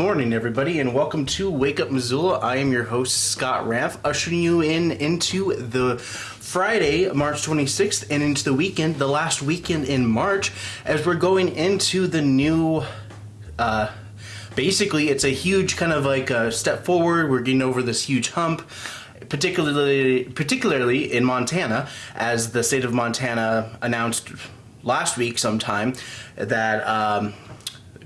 morning, everybody, and welcome to Wake Up Missoula. I am your host, Scott Raff, ushering you in into the Friday, March 26th, and into the weekend, the last weekend in March, as we're going into the new. Uh, basically, it's a huge kind of like a step forward. We're getting over this huge hump particularly particularly in Montana, as the state of Montana announced last week sometime that um,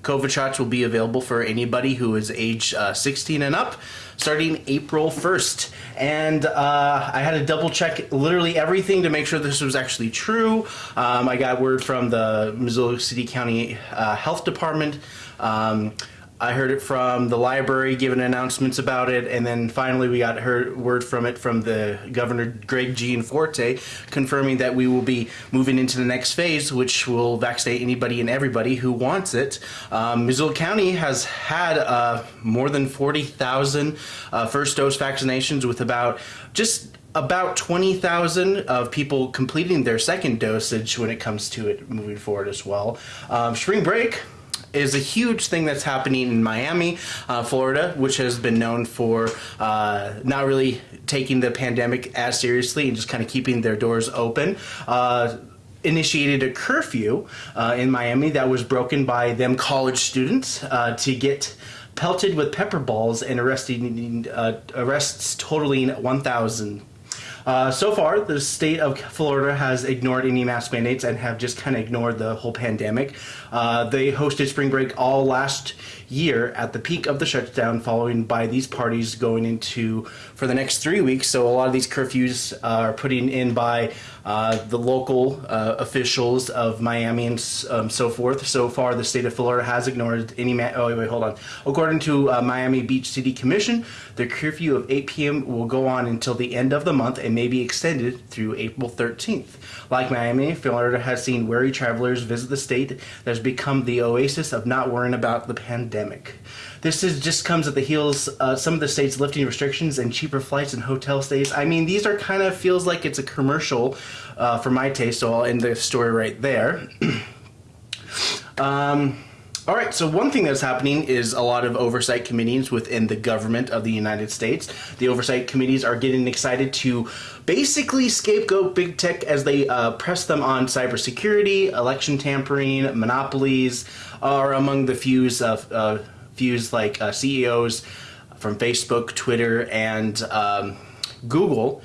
COVID shots will be available for anybody who is age uh, 16 and up starting April 1st. And uh, I had to double check literally everything to make sure this was actually true. Um, I got word from the Missoula City County uh, Health Department. Um, I heard it from the library giving announcements about it, and then finally we got heard word from it from the Governor Greg Gianforte confirming that we will be moving into the next phase, which will vaccinate anybody and everybody who wants it. Um, Missoula County has had uh, more than 40,000 uh, first dose vaccinations with about just about 20,000 of people completing their second dosage when it comes to it moving forward as well. Um, spring break is a huge thing that's happening in Miami, uh, Florida, which has been known for uh, not really taking the pandemic as seriously and just kind of keeping their doors open. Uh, initiated a curfew uh, in Miami that was broken by them college students uh, to get pelted with pepper balls and arresting uh, arrests totaling 1,000 uh, so far, the state of Florida has ignored any mask mandates and have just kind of ignored the whole pandemic. Uh, they hosted spring break all last year at the peak of the shutdown, following by these parties going into for the next three weeks. So a lot of these curfews are putting in by uh, the local uh, officials of Miami and um, so forth. So far, the state of Florida has ignored any. oh wait, hold on. According to uh, Miami Beach City Commission, the curfew of 8 p.m. will go on until the end of the month and may be extended through April 13th. Like Miami, Florida has seen weary travelers visit the state that has become the oasis of not worrying about the pandemic. This is just comes at the heels uh, some of the states lifting restrictions and cheaper flights and hotel stays. I mean, these are kind of feels like it's a commercial uh, for my taste. So I'll end the story right there. um, all right, so one thing that's happening is a lot of oversight committees within the government of the United States. The oversight committees are getting excited to basically scapegoat big tech as they uh, press them on cybersecurity, election tampering, monopolies, are among the fews of uh, fews like uh, CEOs from Facebook, Twitter, and um, Google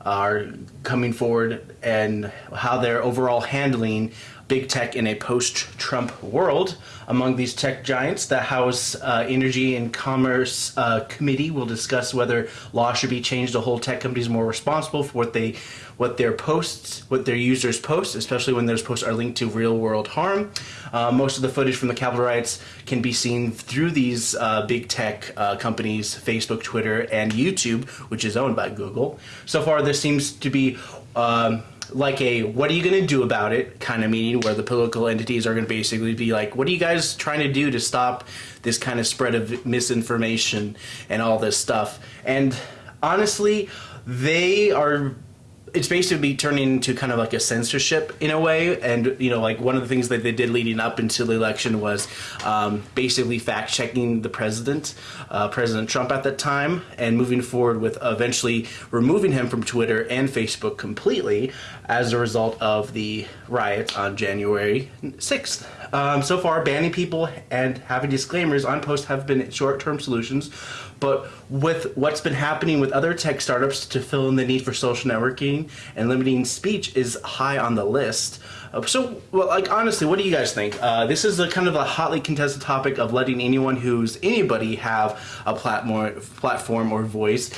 are coming forward and how they're overall handling big tech in a post-Trump world. Among these tech giants, the House uh, Energy and Commerce uh, Committee will discuss whether law should be changed to hold tech companies more responsible for what they, what their posts, what their users post, especially when those posts are linked to real-world harm. Uh, most of the footage from the Capitol riots can be seen through these uh, big tech uh, companies, Facebook, Twitter, and YouTube, which is owned by Google. So far, this seems to be um, like a what are you going to do about it kind of meeting where the political entities are going to basically be like what are you guys trying to do to stop this kind of spread of misinformation and all this stuff? And honestly they are it's basically turning into kind of like a censorship in a way. And, you know, like one of the things that they did leading up into the election was um, basically fact checking the president, uh, President Trump at that time, and moving forward with eventually removing him from Twitter and Facebook completely as a result of the riot on January 6th. Um, so far, banning people and having disclaimers on posts have been short term solutions but with what's been happening with other tech startups to fill in the need for social networking and limiting speech is high on the list. Uh, so, well, like honestly, what do you guys think? Uh, this is a kind of a hotly contested topic of letting anyone who's anybody have a platform, platform or voice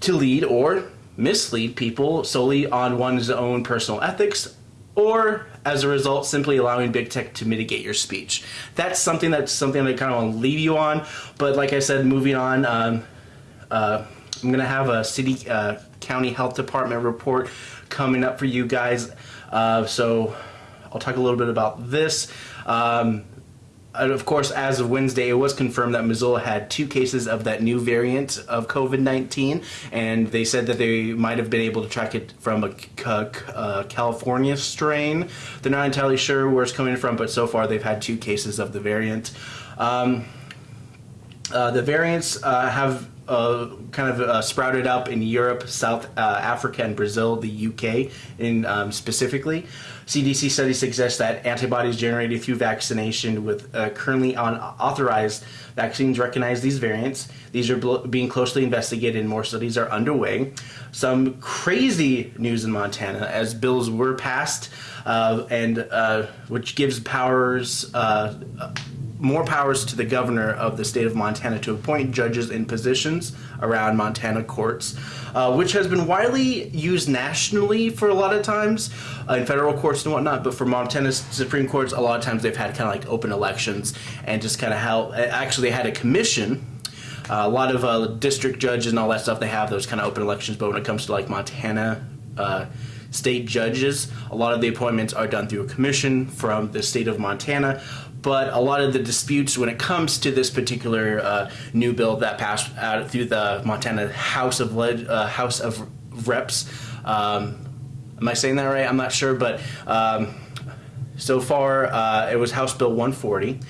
to lead or mislead people solely on one's own personal ethics or as a result simply allowing big tech to mitigate your speech. That's something that's something i kind of want to leave you on but like i said moving on um, uh, i'm gonna have a city uh, county health department report coming up for you guys. Uh, so i'll talk a little bit about this. Um, of course, as of Wednesday, it was confirmed that Missoula had two cases of that new variant of COVID-19, and they said that they might have been able to track it from a, a California strain. They're not entirely sure where it's coming from, but so far they've had two cases of the variant. Um, Uh, the variants uh, have uh, kind of uh, sprouted up in Europe, South uh, Africa, and Brazil, the UK in um, specifically. CDC studies suggest that antibodies generated through vaccination with uh, currently on authorized vaccines recognize these variants. These are being closely investigated, and more studies are underway. Some crazy news in Montana as bills were passed, uh, and uh, which gives powers more powers to the governor of the state of Montana to appoint judges in positions around Montana courts, uh, which has been widely used nationally for a lot of times uh, in federal courts and whatnot. But for Montana's Supreme Courts, a lot of times they've had kind of like open elections and just kind of how actually they had a commission. Uh, a lot of uh, district judges and all that stuff, they have those kind of open elections. But when it comes to like Montana, uh, state judges. A lot of the appointments are done through a commission from the state of Montana but a lot of the disputes when it comes to this particular uh, new bill that passed out through the Montana House of uh, House of Reps. Um, am I saying that right? I'm not sure, but um, so far uh, it was House Bill 140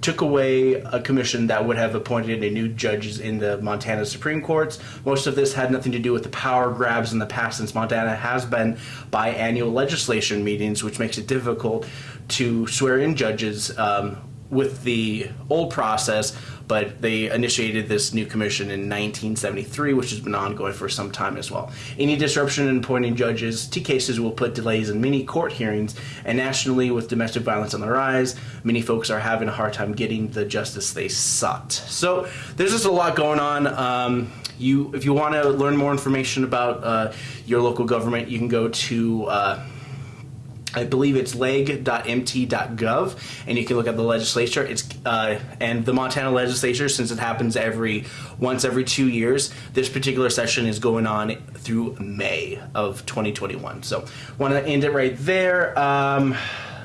took away a commission that would have appointed a new judges in the Montana Supreme Courts. Most of this had nothing to do with the power grabs in the past, since Montana has been biannual legislation meetings, which makes it difficult to swear in judges um, with the old process, but they initiated this new commission in 1973, which has been ongoing for some time as well. Any disruption in appointing judges to cases will put delays in many court hearings, and nationally, with domestic violence on the rise, many folks are having a hard time getting the justice they sought. So there's just a lot going on. Um, you, if you want to learn more information about uh, your local government, you can go to uh, I believe it's leg.mt.gov, and you can look at the legislature. It's uh, and the Montana legislature, since it happens every once every two years. This particular session is going on through May of 2021. So, want to end it right there. Um,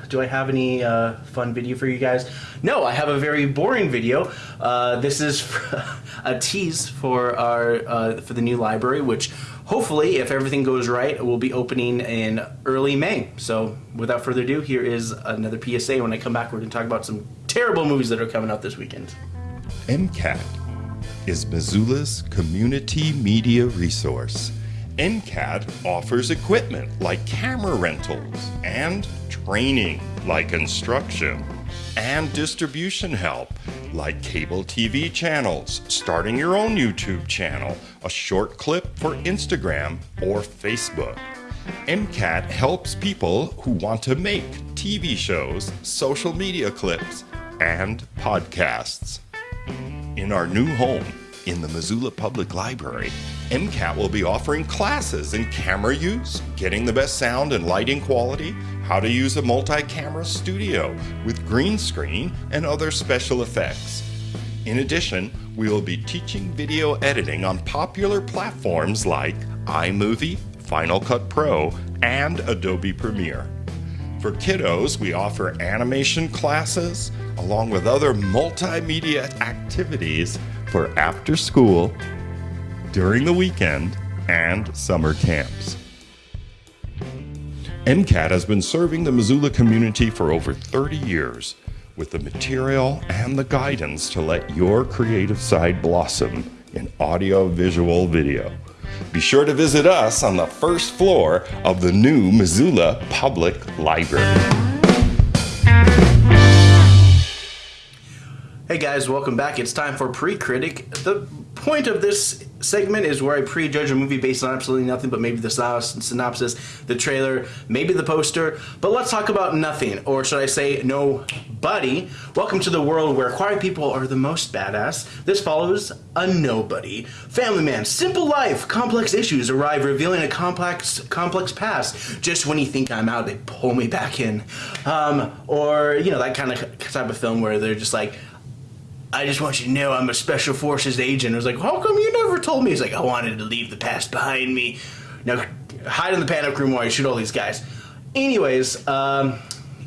do I have any uh, fun video for you guys? No, I have a very boring video. Uh, this is a tease for our uh, for the new library, which hopefully, if everything goes right, we'll be opening in early May. So, without further ado, here is another PSA. When I come back, we're going to talk about some terrible movies that are coming out this weekend. MCAT is Missoula's community media resource. MCAT offers equipment like camera rentals and training like instruction and distribution help like cable TV channels, starting your own YouTube channel, a short clip for Instagram or Facebook. MCAT helps people who want to make TV shows, social media clips, and podcasts. In our new home, in the Missoula Public Library, MCAT will be offering classes in camera use, getting the best sound and lighting quality, how to use a multi camera studio with green screen and other special effects. In addition, we will be teaching video editing on popular platforms like iMovie, Final Cut Pro, and Adobe Premiere. For kiddos, we offer animation classes along with other multimedia activities for after school, during the weekend, and summer camps. MCAT has been serving the Missoula community for over 30 years with the material and the guidance to let your creative side blossom in audio, visual, video. Be sure to visit us on the first floor of the new Missoula Public Library. Hey guys, welcome back. It's time for Pre Critic. The point of this segment is where I prejudge a movie based on absolutely nothing but maybe the synopsis, the trailer, maybe the poster. But let's talk about nothing, or should I say, nobody. Welcome to the world where quiet people are the most badass. This follows a nobody. Family man, simple life, complex issues arrive revealing a complex complex past. Just when you think I'm out, they pull me back in. Um, or, you know, that kind of type of film where they're just like, I just want you to know I'm a special forces agent. I was like, how come you never told me? He's like, I wanted to leave the past behind me. Now, hide in the panic room while you shoot all these guys. Anyways, um,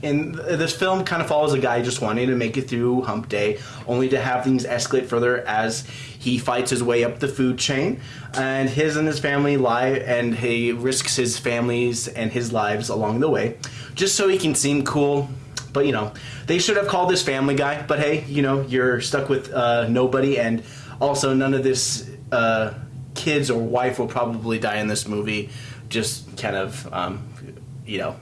and this film kind of follows a guy just wanting to make it through hump day, only to have things escalate further as he fights his way up the food chain, and his and his family lie, and he risks his family's and his lives along the way, just so he can seem cool But you know, they should have called this Family Guy. But hey, you know, you're stuck with uh, nobody, and also none of this uh, kids or wife will probably die in this movie. Just kind of, um, you know,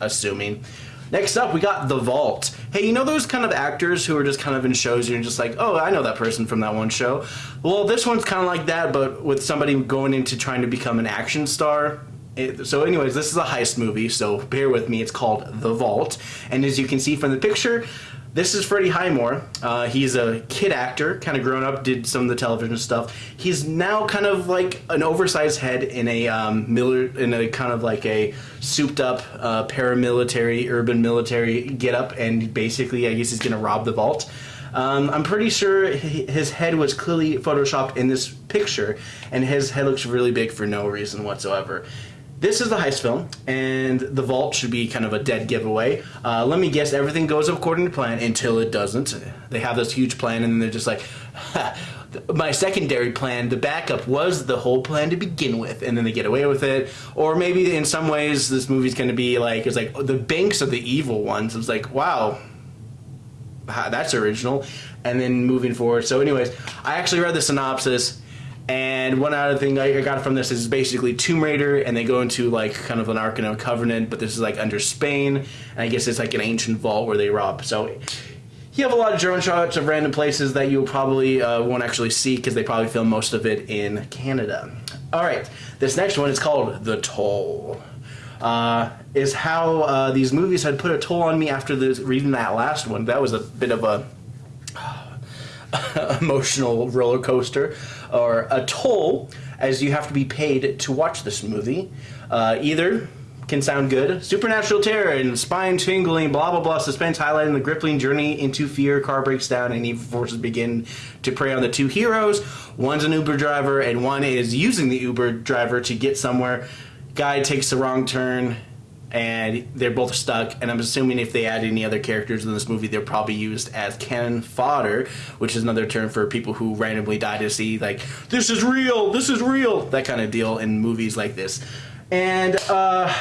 assuming. Next up, we got The Vault. Hey, you know those kind of actors who are just kind of in shows you're just like, oh, I know that person from that one show? Well, this one's kind of like that, but with somebody going into trying to become an action star. It, so, anyways, this is a heist movie, so bear with me. It's called The Vault. And as you can see from the picture, this is Freddie Highmore. Uh, he's a kid actor, kind of grown up, did some of the television stuff. He's now kind of like an oversized head in a um, miller, in a kind of like a souped up uh, paramilitary, urban military getup, and basically, I guess he's gonna rob the vault. Um, I'm pretty sure his head was clearly photoshopped in this picture, and his head looks really big for no reason whatsoever. This is the heist film, and the vault should be kind of a dead giveaway. Uh, let me guess, everything goes according to plan until it doesn't. They have this huge plan, and they're just like, my secondary plan, the backup, was the whole plan to begin with, and then they get away with it. Or maybe in some ways, this movie's going to be like, it's like the banks are the evil ones. It's like, wow, that's original. And then moving forward. So, anyways, I actually read the synopsis and one other thing I got from this is basically Tomb Raider, and they go into like kind of an Ark and a Covenant, but this is like under Spain, and I guess it's like an ancient vault where they rob. So you have a lot of drone shots of random places that you probably uh, won't actually see because they probably film most of it in Canada. All right, this next one is called The Toll. Uh, is how uh, these movies had put a toll on me after the, reading that last one. That was a bit of a emotional roller coaster or a toll as you have to be paid to watch this movie. Uh, either can sound good. Supernatural terror and spine tingling, blah blah blah. Suspense highlighting the gripping journey into fear. Car breaks down and evil forces begin to prey on the two heroes. One's an Uber driver and one is using the Uber driver to get somewhere. Guy takes the wrong turn and they're both stuck. And I'm assuming if they add any other characters in this movie, they're probably used as cannon fodder, which is another term for people who randomly die to see like this is real, this is real, that kind of deal in movies like this. And uh,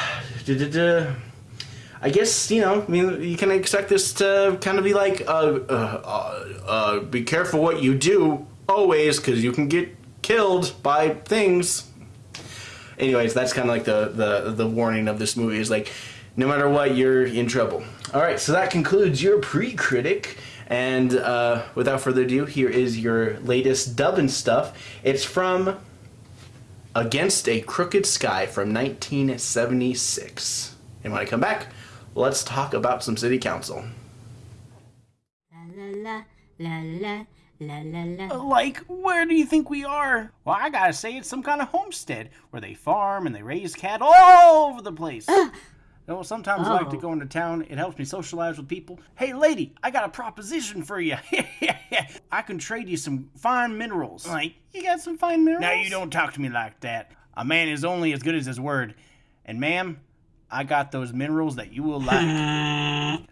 I guess you know, I mean, you can expect this to kind of be like, uh, uh, uh, uh be careful what you do always, because you can get killed by things anyways, that's kind of like the, the the warning of this movie is like, no matter what, you're in trouble. All right, so that concludes your pre-critic. And uh, without further ado, here is your latest dub and stuff. It's from Against a Crooked Sky from 1976. And when I come back, let's talk about some city council. La la la la la La la la. Like, where do you think we are? Well, I gotta say, it's some kind of homestead where they farm and they raise cattle all over the place. Uh, well, sometimes oh. I like to oh. go into town. It helps me socialize with people. Hey, lady, I got a proposition for you. I can trade you some fine minerals. Like, you got some fine minerals? Now, you don't talk to me like that. A man is only as good as his word. And, ma'am, I got those minerals that you will like.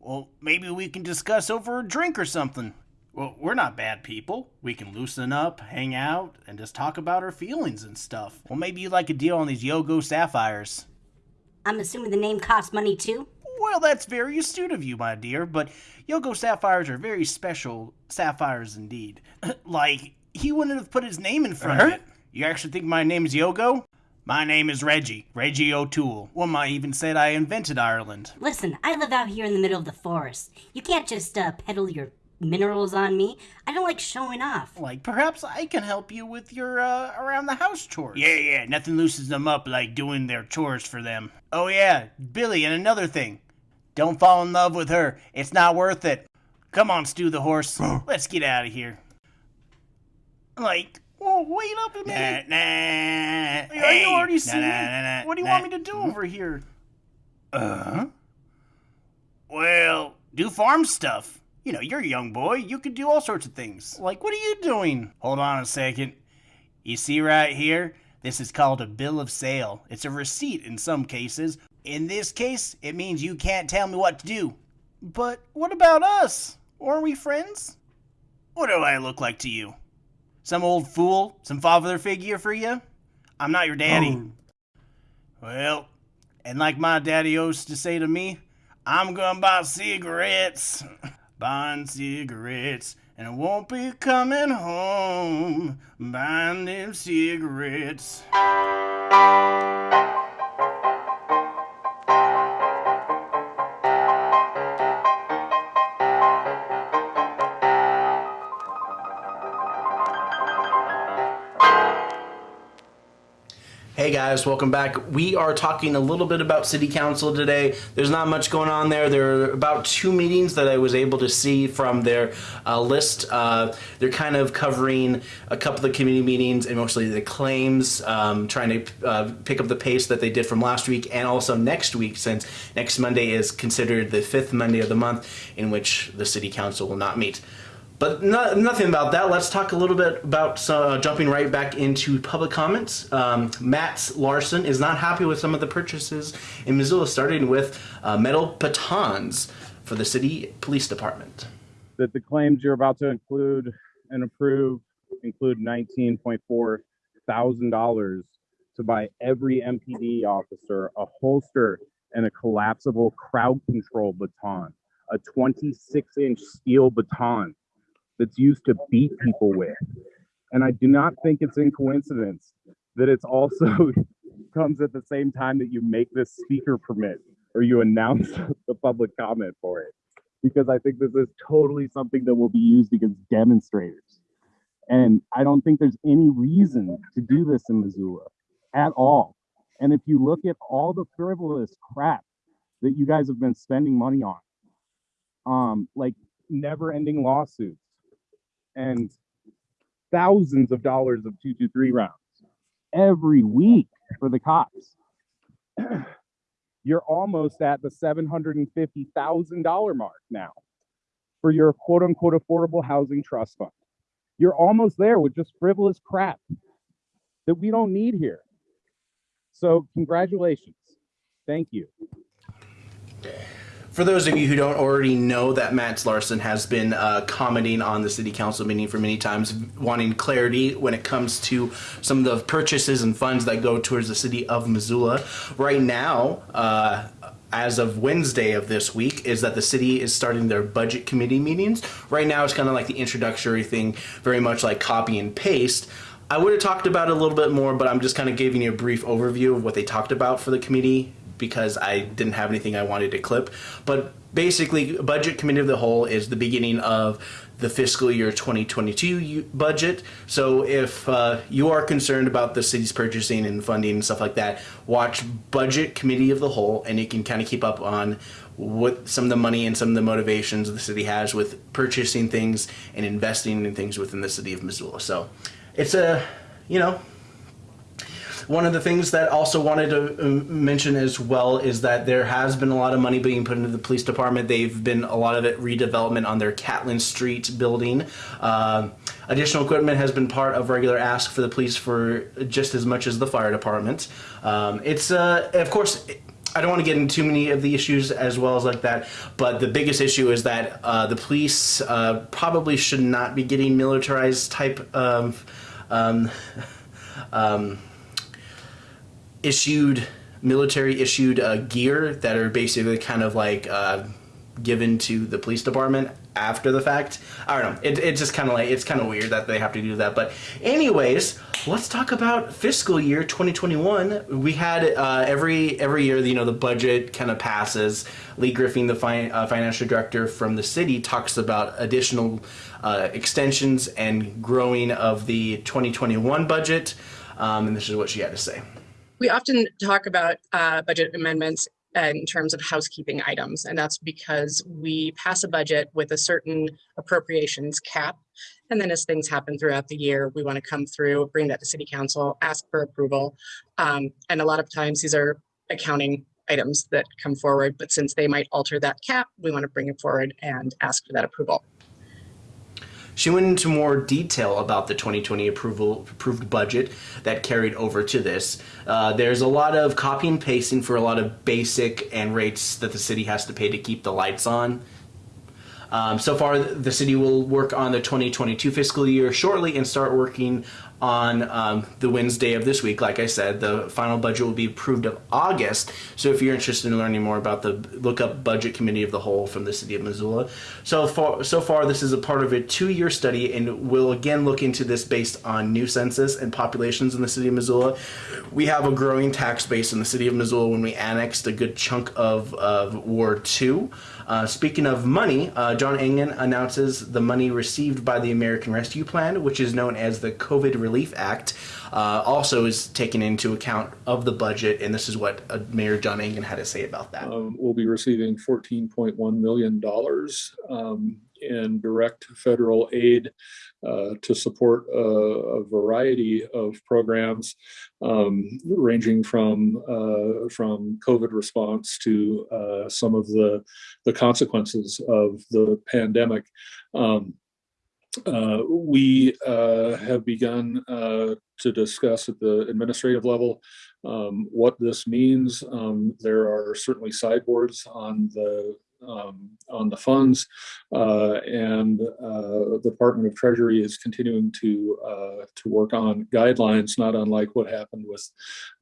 well, maybe we can discuss over a drink or something. Well, we're not bad people. We can loosen up, hang out, and just talk about our feelings and stuff. Well, maybe you'd like a deal on these Yogo sapphires. I'm assuming the name costs money too? Well, that's very astute of you, my dear, but Yogo sapphires are very special sapphires indeed. like, he wouldn't have put his name in front uh-huh. of it. You actually think my name is Yogo? My name is Reggie, Reggie O'Toole. One might even said I invented Ireland. Listen, I live out here in the middle of the forest. You can't just uh, peddle your minerals on me. I don't like showing off. Like, perhaps I can help you with your uh, around the house chores. Yeah, yeah, nothing loosens them up like doing their chores for them. Oh, yeah, Billy, and another thing. Don't fall in love with her. It's not worth it. Come on, Stu the horse. Let's get out of here. Like, whoa, wait up a minute. Nah, nah. Are hey, you already nah, nah, nah, nah, What do you nah. want me to do over here? Uh huh. Well, do farm stuff. You know, you're a young boy. You can do all sorts of things. Like, what are you doing? Hold on a second. You see right here? This is called a bill of sale. It's a receipt in some cases. In this case, it means you can't tell me what to do. But what about us? Aren't we friends? What do I look like to you? Some old fool? Some father figure for you? I'm not your daddy. Oh. Well, and like my daddy used to say to me, I'm gonna buy cigarettes, buying cigarettes, and I won't be coming home buying them cigarettes. Hey guys, welcome back. We are talking a little bit about City Council today. There's not much going on there. There are about two meetings that I was able to see from their uh, list. Uh, they're kind of covering a couple of the committee meetings and mostly the claims, um, trying to uh, pick up the pace that they did from last week and also next week, since next Monday is considered the fifth Monday of the month in which the City Council will not meet. But no, nothing about that. Let's talk a little bit about uh, jumping right back into public comments. Um, Matt Larson is not happy with some of the purchases in Missoula, starting with uh, metal batons for the city police department. That the claims you're about to include and approve include $19.4 thousand to buy every MPD officer a holster and a collapsible crowd control baton, a 26 inch steel baton that's used to beat people with. And I do not think it's in coincidence that it's also comes at the same time that you make this speaker permit or you announce the public comment for it. Because I think this is totally something that will be used against demonstrators. And I don't think there's any reason to do this in Missoula at all. And if you look at all the frivolous crap that you guys have been spending money on, um, like never ending lawsuits, and thousands of dollars of 223 rounds every week for the cops. You're almost at the $750,000 mark now for your quote unquote affordable housing trust fund. You're almost there with just frivolous crap that we don't need here. So, congratulations. Thank you. For those of you who don't already know that Matt Larson has been uh, commenting on the city council meeting for many times, wanting clarity when it comes to some of the purchases and funds that go towards the city of Missoula. Right now, uh, as of Wednesday of this week, is that the city is starting their budget committee meetings. Right now, it's kind of like the introductory thing, very much like copy and paste. I would have talked about it a little bit more, but I'm just kind of giving you a brief overview of what they talked about for the committee because I didn't have anything I wanted to clip. But basically, budget committee of the whole is the beginning of the fiscal year 2022 budget. So if uh, you are concerned about the city's purchasing and funding and stuff like that, watch budget committee of the whole, and you can kind of keep up on what some of the money and some of the motivations the city has with purchasing things and investing in things within the city of Missoula. So it's a you know one of the things that also wanted to um, mention as well is that there has been a lot of money being put into the police department. They've been a lot of it redevelopment on their Catlin Street building. Uh, additional equipment has been part of regular ask for the police for just as much as the fire department. Um, it's uh, of course. I don't want to get into too many of the issues as well as like that, but the biggest issue is that uh, the police uh, probably should not be getting militarized type of um, um, issued military issued uh, gear that are basically kind of like uh, given to the police department after the fact. I don't know. It, it's just kind of like it's kind of weird that they have to do that. But anyways, let's talk about fiscal year 2021. We had uh, every every year, you know, the budget kind of passes. Leigh Griffing, the fi- uh, financial director from the city, talks about additional uh, extensions and growing of the 2021 budget. Um, and this is what she had to say. We often talk about uh, budget amendments in terms of housekeeping items, and that's because we pass a budget with a certain appropriations cap. And then as things happen throughout the year, we want to come through, bring that to city council, ask for approval. Um, and a lot of times these are accounting items that come forward, but since they might alter that cap, we want to bring it forward and ask for that approval. She went into more detail about the 2020 approval approved budget that carried over to this. Uh, there's a lot of copy and pasting for a lot of basic and rates that the city has to pay to keep the lights on. Um, so far, the city will work on the 2022 fiscal year shortly and start working on um, the Wednesday of this week. Like I said, the final budget will be approved of August. So if you're interested in learning more about the look up budget committee of the whole from the city of Missoula. So far, so far this is a part of a two-year study, and we'll again look into this based on new census and populations in the city of Missoula. We have a growing tax base in the city of Missoula when we annexed a good chunk of, of Ward Two. Uh, speaking of money, uh, John Engen announces the money received by the American Rescue Plan, which is known as the COVID Relief Act, uh, also is taken into account of the budget, and this is what uh, Mayor John Engen had to say about that. Um, we'll be receiving $14.1 million um, in direct federal aid uh, to support a, a, variety of programs, um, ranging from uh, from COVID response to uh, some of the the consequences of the pandemic. Um, uh, we uh, have begun uh, to discuss at the administrative level um, what this means. Um, there are certainly sideboards on the um, on the funds, uh, and uh, the Department of Treasury is continuing to uh, to work on guidelines, not unlike what happened with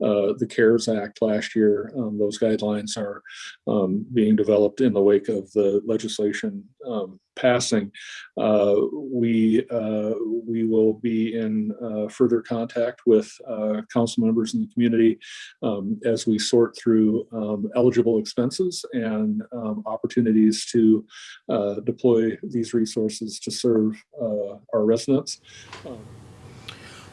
the CARES Act last year. Um, those guidelines are um, being developed in the wake of the legislation um, passing. Uh, we uh, we will be in further contact with council members in the community um, as we sort through um, eligible expenses and opportunities to uh, deploy these resources to serve uh, our residents.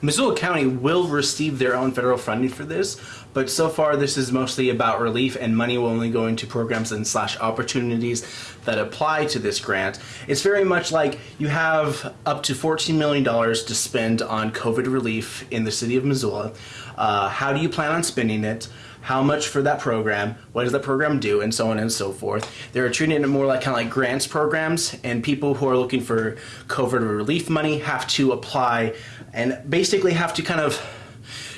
Missoula County will receive their own federal funding for this, but so far this is mostly about relief and money will only go into programs and slash opportunities that apply to this grant. It's very much like you have up to $14 million to spend on COVID relief in the city of Missoula. Uh, how do you plan on spending it? how much for that program, what does that program do, and so on and so forth. They're treating it more like kind of like grants programs, and people who are looking for COVID relief money have to apply and basically have to kind of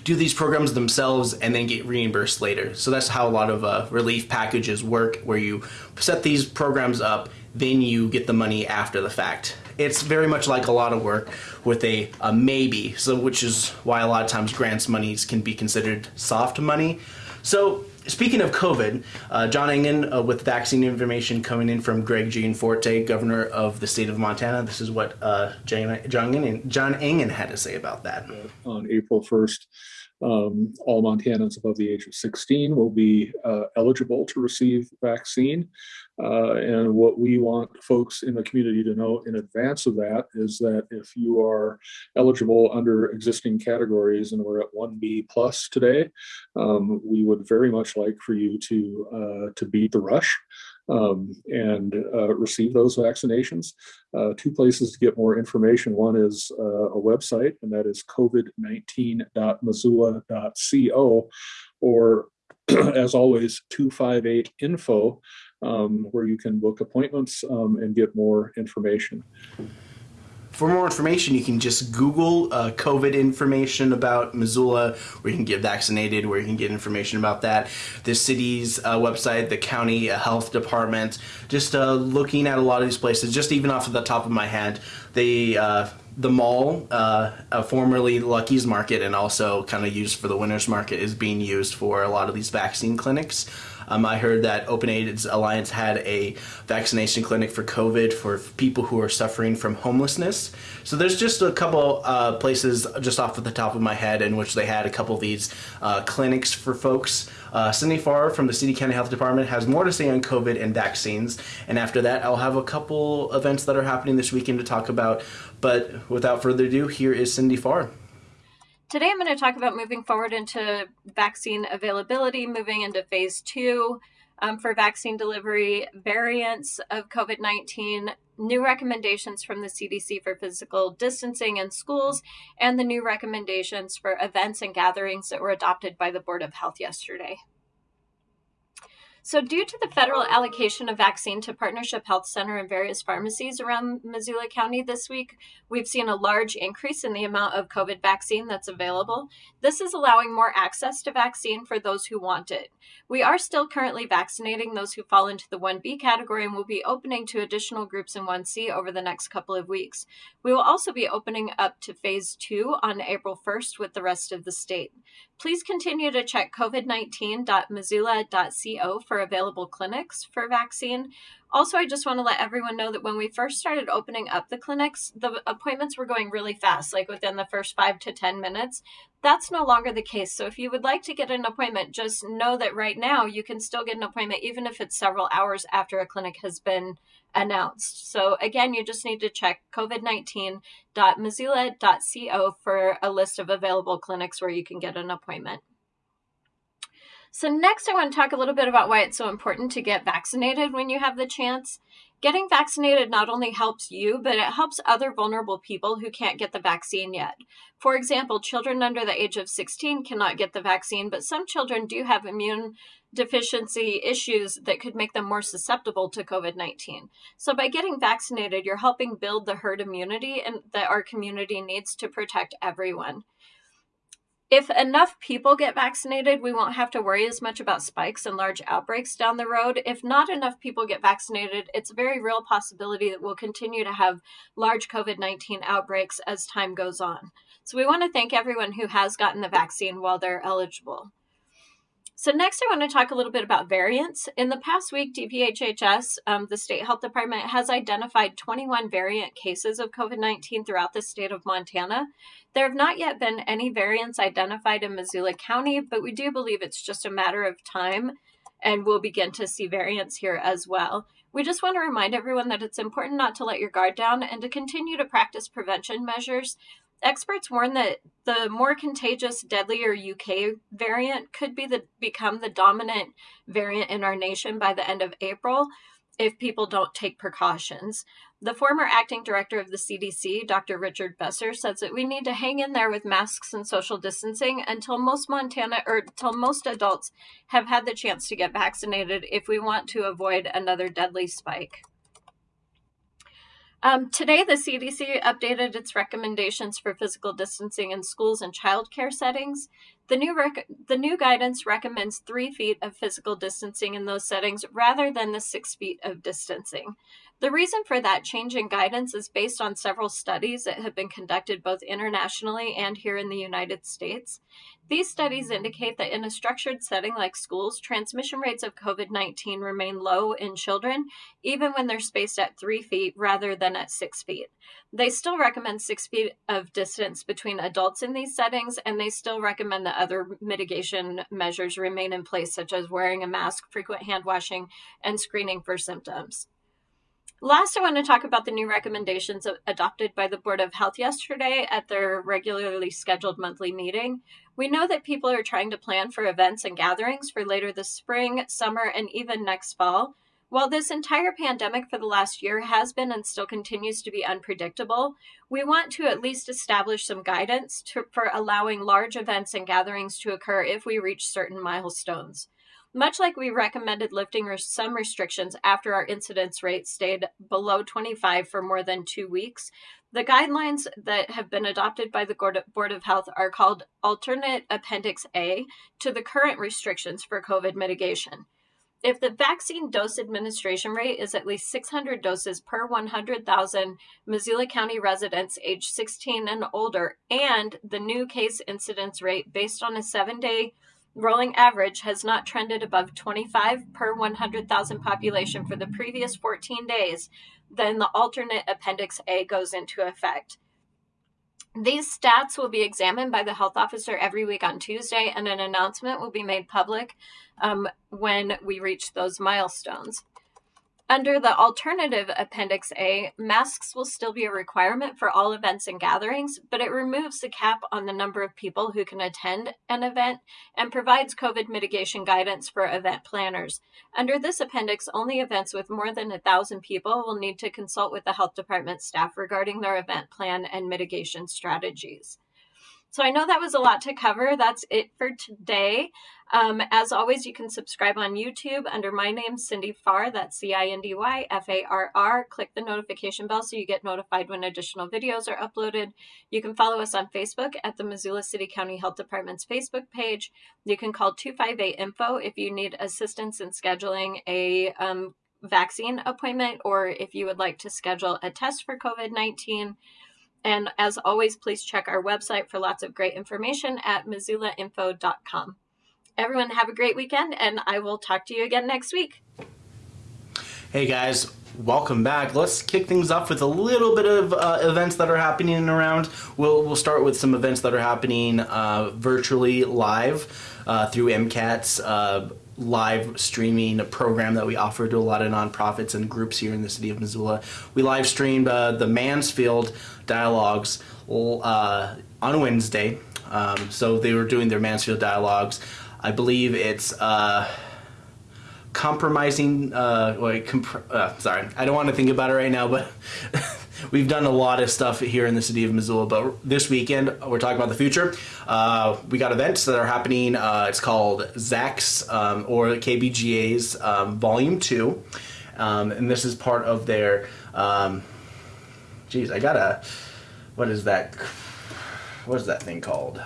do these programs themselves and then get reimbursed later. So that's how a lot of uh, relief packages work, where you set these programs up, then you get the money after the fact. It's very much like a lot of work with a, a maybe, so which is why a lot of times grants monies can be considered soft money. So Speaking of COVID, uh, John Engen uh, with vaccine information coming in from Greg Gianforte, governor of the state of Montana. This is what uh, John, Engen, John Engen had to say about that. On April 1st, um, all Montanans above the age of 16 will be uh, eligible to receive vaccine. Uh, and what we want folks in the community to know in advance of that is that if you are eligible under existing categories, and we're at 1B plus today, um, we would very much like for you to uh, to beat the rush um, and uh, receive those vaccinations. Uh, two places to get more information. One is uh, a website, and that is covid19.missoula.co, or as always, 258 info, um, where you can book appointments um, and get more information. For more information, you can just Google uh, COVID information about Missoula, where you can get vaccinated, where you can get information about that. The city's uh, website, the county uh, health department, just uh, looking at a lot of these places, just even off of the top of my head, they uh, the mall, uh, uh, formerly Lucky's Market, and also kind of used for the Winners Market, is being used for a lot of these vaccine clinics. Um, I heard that Open Aid Alliance had a vaccination clinic for COVID for people who are suffering from homelessness. So there's just a couple uh, places just off of the top of my head in which they had a couple of these uh, clinics for folks. Uh, Cindy Farr from the City County Health Department has more to say on COVID and vaccines. And after that, I'll have a couple events that are happening this weekend to talk about. But without further ado, here is Cindy Farr. Today, I'm going to talk about moving forward into vaccine availability, moving into phase two um, for vaccine delivery, variants of COVID 19, new recommendations from the CDC for physical distancing in schools, and the new recommendations for events and gatherings that were adopted by the Board of Health yesterday. So, due to the federal allocation of vaccine to Partnership Health Center and various pharmacies around Missoula County this week, we've seen a large increase in the amount of COVID vaccine that's available. This is allowing more access to vaccine for those who want it. We are still currently vaccinating those who fall into the 1B category and will be opening to additional groups in 1C over the next couple of weeks. We will also be opening up to phase two on April 1st with the rest of the state. Please continue to check covid19.missoula.co for available clinics for vaccine. Also, I just want to let everyone know that when we first started opening up the clinics, the appointments were going really fast, like within the first five to 10 minutes. That's no longer the case. So, if you would like to get an appointment, just know that right now you can still get an appointment, even if it's several hours after a clinic has been announced. So, again, you just need to check covid19.missoula.co for a list of available clinics where you can get an appointment. So, next, I want to talk a little bit about why it's so important to get vaccinated when you have the chance. Getting vaccinated not only helps you, but it helps other vulnerable people who can't get the vaccine yet. For example, children under the age of 16 cannot get the vaccine, but some children do have immune deficiency issues that could make them more susceptible to COVID 19. So, by getting vaccinated, you're helping build the herd immunity and that our community needs to protect everyone if enough people get vaccinated, we won't have to worry as much about spikes and large outbreaks down the road. If not enough people get vaccinated, it's a very real possibility that we'll continue to have large COVID 19 outbreaks as time goes on. So we want to thank everyone who has gotten the vaccine while they're eligible. So next, I want to talk a little bit about variants. In the past week, DPHHS, um, the state health department, has identified 21 variant cases of COVID-19 throughout the state of Montana. There have not yet been any variants identified in Missoula County, but we do believe it's just a matter of time and we'll begin to see variants here as well. We just want to remind everyone that it's important not to let your guard down and to continue to practice prevention measures experts warn that the more contagious, deadlier UK variant could be the become the dominant variant in our nation by the end of April if people don't take precautions. The former acting director of the CDC, Dr. Richard Besser, says that we need to hang in there with masks and social distancing until most Montana or until most adults have had the chance to get vaccinated if we want to avoid another deadly spike. Um, today, the CDC updated its recommendations for physical distancing in schools and childcare settings. The new, the new guidance recommends three feet of physical distancing in those settings rather than the six feet of distancing. The reason for that change in guidance is based on several studies that have been conducted both internationally and here in the United States. These studies indicate that in a structured setting like schools, transmission rates of COVID 19 remain low in children, even when they're spaced at three feet rather than at six feet. They still recommend six feet of distance between adults in these settings, and they still recommend that other mitigation measures remain in place, such as wearing a mask, frequent hand washing, and screening for symptoms. Last, I want to talk about the new recommendations adopted by the Board of Health yesterday at their regularly scheduled monthly meeting. We know that people are trying to plan for events and gatherings for later this spring, summer, and even next fall. While this entire pandemic for the last year has been and still continues to be unpredictable, we want to at least establish some guidance to, for allowing large events and gatherings to occur if we reach certain milestones. Much like we recommended lifting some restrictions after our incidence rate stayed below 25 for more than two weeks, the guidelines that have been adopted by the Board of Health are called Alternate Appendix A to the current restrictions for COVID mitigation. If the vaccine dose administration rate is at least 600 doses per 100,000 Missoula County residents age 16 and older, and the new case incidence rate based on a seven day rolling average has not trended above 25 per 100,000 population for the previous 14 days, then the alternate Appendix A goes into effect. These stats will be examined by the health officer every week on Tuesday, and an announcement will be made public um, when we reach those milestones. Under the alternative Appendix A, masks will still be a requirement for all events and gatherings, but it removes the cap on the number of people who can attend an event and provides COVID mitigation guidance for event planners. Under this appendix, only events with more than a thousand people will need to consult with the health department staff regarding their event plan and mitigation strategies. So I know that was a lot to cover. That's it for today. Um, as always, you can subscribe on YouTube under my name, Cindy Farr. That's C I N D Y F A R R. Click the notification bell so you get notified when additional videos are uploaded. You can follow us on Facebook at the Missoula City County Health Department's Facebook page. You can call 258 Info if you need assistance in scheduling a um, vaccine appointment or if you would like to schedule a test for COVID 19. And as always, please check our website for lots of great information at missoulainfo.com. Everyone, have a great weekend, and I will talk to you again next week. Hey guys, welcome back. Let's kick things off with a little bit of uh, events that are happening around. We'll we'll start with some events that are happening uh, virtually live uh, through MCAT's uh, live streaming program that we offer to a lot of nonprofits and groups here in the city of Missoula. We live streamed uh, the Mansfield dialogues uh, on Wednesday. Um, so they were doing their Mansfield dialogues. I believe it's uh, compromising. Uh, comp- uh, sorry, I don't want to think about it right now, but we've done a lot of stuff here in the city of Missoula. But this weekend, we're talking about the future. Uh, we got events that are happening. Uh, it's called ZACC's um, or KBGA's um, Volume Two, um, and this is part of their. Geez, I gotta. What is that? What is that thing called?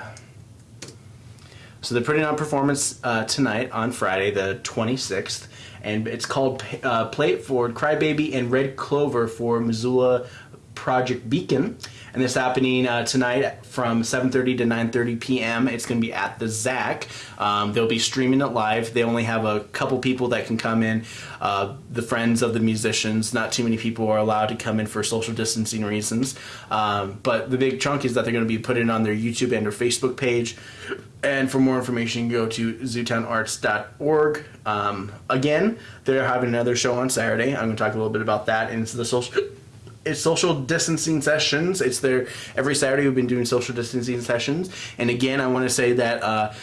So they're putting on performance uh, tonight on Friday, the 26th, and it's called uh, Play It Forward, Crybaby, and Red Clover for Missoula Project Beacon. And this happening uh, tonight from 7.30 to 9.30 p.m. It's going to be at the ZACC. Um, they'll be streaming it live. They only have a couple people that can come in. Uh, the friends of the musicians. Not too many people are allowed to come in for social distancing reasons. Um, but the big chunk is that they're going to be putting on their YouTube and their Facebook page. And for more information, go to zootownarts.org. Um, again, they're having another show on Saturday. I'm going to talk a little bit about that. And the social it's social distancing sessions. It's there every Saturday. We've been doing social distancing sessions, and again, I want to say that. Uh,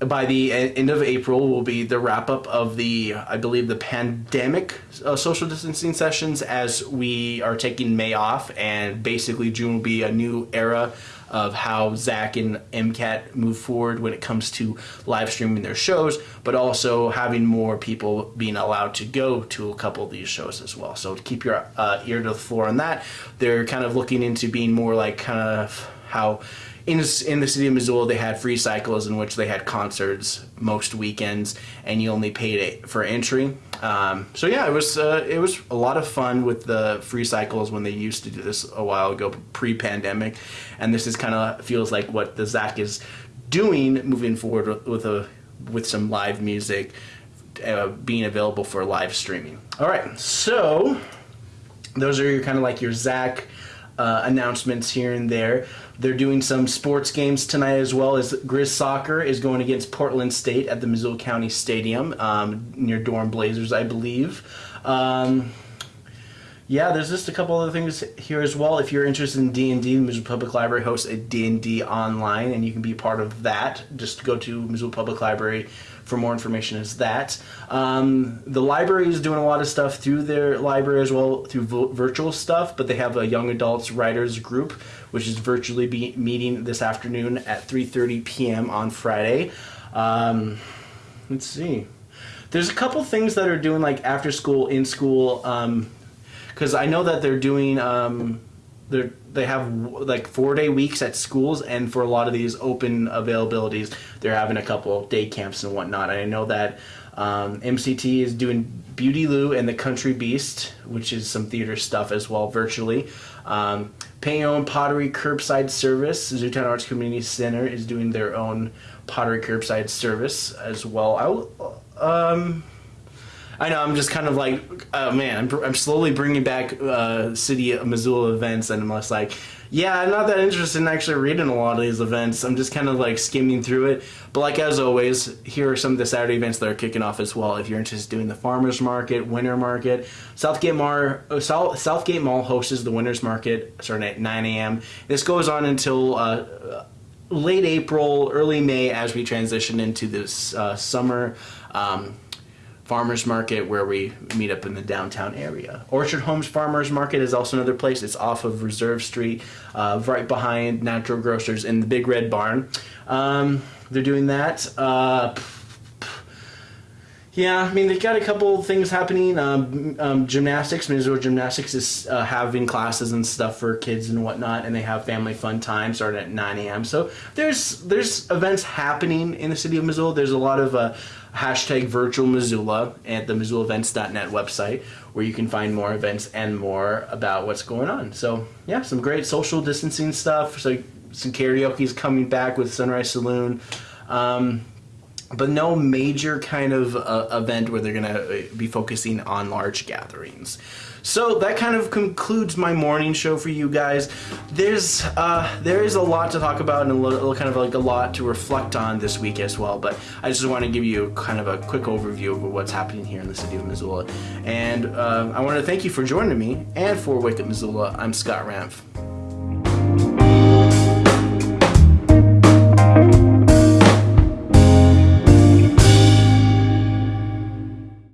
by the end of April will be the wrap up of the, I believe, the pandemic uh, social distancing sessions as we are taking May off, and basically June will be a new era of how ZACC and MCAT move forward when it comes to live streaming their shows, but also having more people being allowed to go to a couple of these shows as well. So keep your uh, ear to the floor on that. They're kind of looking into being more like kind of how in in the city of Missoula, they had free cycles in which they had concerts most weekends, and you only paid for entry. Um, so yeah, it was uh, it was a lot of fun with the free cycles when they used to do this a while ago, pre-pandemic, and this is kind of feels like what the ZACC is doing moving forward with a with some live music uh, being available for live streaming. All right, so those are your kind of like your ZACC uh, announcements here and there. They're doing some sports games tonight as well as Grizz Soccer is going against Portland State at the Missoula County Stadium um, near Dornblasers, I believe. Um, yeah, there's just a couple other things here as well. If you're interested in D&D, the Missoula Public Library hosts a D&D online, and you can be part of that. Just go to Missoula Public Library for more information is that. Um, the library is doing a lot of stuff through their library as well through virtual stuff, but they have a young adults writers group which is virtually be meeting this afternoon at 3:30 p.m. on Friday. Um, let's see. There's a couple things that are doing like after school, in school, because um, I know that they're doing. They they have like four day weeks at schools, and for a lot of these open availabilities, they're having a couple day camps and whatnot. I know that um, MCT is doing Beauty Lou and the Country Beast, which is some theater stuff as well, virtually. Um, Payon Pottery Curbside Service, Zootown Arts Community Center is doing their own pottery curbside service as well. I um, I know I'm just kind of like, oh man, I'm, I'm slowly bringing back uh, city Missoula events, and I'm just like, yeah, I'm not that interested in actually reading a lot of these events. I'm just kind of like skimming through it. But like as always, here are some of the Saturday events that are kicking off as well. If you're interested in doing the farmers market, winter market, Southgate Mar uh, South, Southgate Mall hosts the winners market starting at 9 a.m. This goes on until uh, late April, early May as we transition into this uh, summer. Um, farmers market where we meet up in the downtown area. Orchard Homes Farmers Market is also another place. It's off of Reserve Street, uh, right behind Natural Grocers in the Big Red Barn. Um, they're doing that. Uh, yeah, I mean they've got a couple things happening. Um, um, gymnastics, Missouri Gymnastics is uh, having classes and stuff for kids and whatnot, and they have family fun time starting at 9 a.m. So there's there's events happening in the city of Missoula. There's a lot of uh, hashtag virtual Missoula at the MissoulaEvents.net website where you can find more events and more about what's going on. So yeah, some great social distancing stuff. So some karaoke is coming back with Sunrise Saloon. Um, but no major kind of uh, event where they're going to be focusing on large gatherings. So that kind of concludes my morning show for you guys. There's uh, there is a lot to talk about and a little kind of like a lot to reflect on this week as well. But I just want to give you kind of a quick overview of what's happening here in the city of Missoula. And uh, I want to thank you for joining me and for Wake Up Missoula. I'm Scott Ramph.